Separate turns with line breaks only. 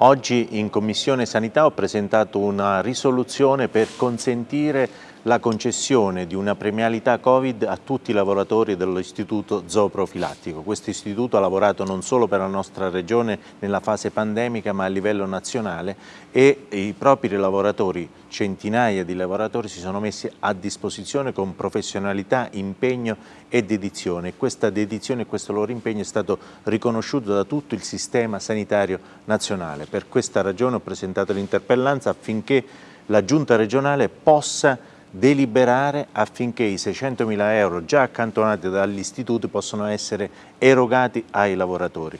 Oggi in Commissione Sanità ho presentato una risoluzione per consentire la concessione di una premialità Covid a tutti i lavoratori dell'Istituto Zooprofilattico. Questo istituto ha lavorato non solo per la nostra regione nella fase pandemica ma a livello nazionale e i propri lavoratori, centinaia di lavoratori, si sono messi a disposizione con professionalità, impegno e dedizione. Questa dedizione e questo loro impegno è stato riconosciuto da tutto il sistema sanitario nazionale. Per questa ragione ho presentato l'interpellanza affinché la Giunta regionale possa deliberare affinché i 600.000 euro già accantonati dagli istituti possano essere erogati ai lavoratori.